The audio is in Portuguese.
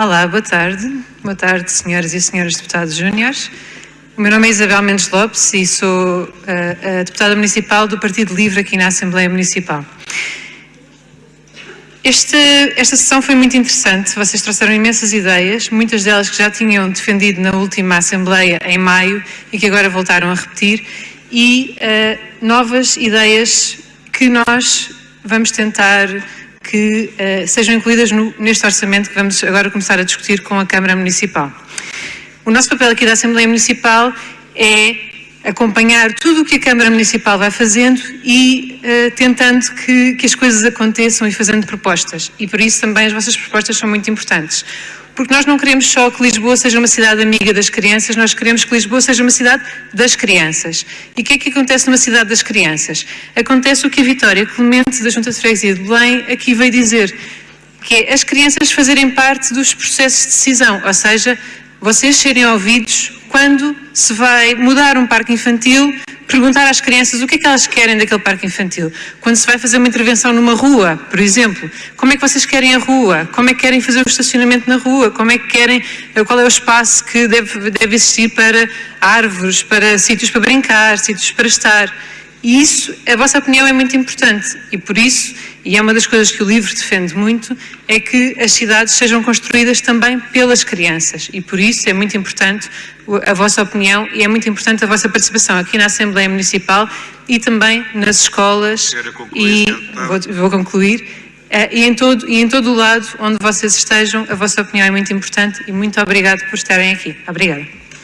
Olá, boa tarde. Boa tarde, senhoras e senhores deputados júniores. O meu nome é Isabel Mendes Lopes e sou eh, a deputada municipal do Partido Livre aqui na Assembleia Municipal. Este, esta sessão foi muito interessante, vocês trouxeram imensas ideias, muitas delas que já tinham defendido na última Assembleia em maio e que agora voltaram a repetir, e uh, novas ideias que nós vamos tentar que uh, sejam incluídas no, neste orçamento que vamos agora começar a discutir com a Câmara Municipal. O nosso papel aqui da Assembleia Municipal é acompanhar tudo o que a Câmara Municipal vai fazendo e uh, tentando que, que as coisas aconteçam e fazendo propostas. E por isso também as vossas propostas são muito importantes porque nós não queremos só que Lisboa seja uma cidade amiga das crianças, nós queremos que Lisboa seja uma cidade das crianças. E o que é que acontece numa cidade das crianças? Acontece o que a Vitória Clemente, da Junta de Freguesia de Belém, aqui veio dizer, que é as crianças fazerem parte dos processos de decisão, ou seja, vocês serem ouvidos quando se vai mudar um parque infantil, perguntar às crianças o que é que elas querem daquele parque infantil. Quando se vai fazer uma intervenção numa rua, por exemplo, como é que vocês querem a rua? Como é que querem fazer o estacionamento na rua? Como é que querem, eh, qual é o espaço que deve, deve existir para árvores, para sítios para brincar, sítios para estar? E isso, a vossa opinião é muito importante e por isso, e é uma das coisas que o livro defende muito, é que as cidades sejam construídas também pelas crianças e por isso é muito importante a vossa opinião e é muito importante a vossa participação aqui na Assembleia Municipal e também nas escolas e vou, vou concluir eh, e em, todo, e em todo o lado onde vocês estejam, a vossa opinião é muito importante e muito obrigado por estarem aqui. Obrigada.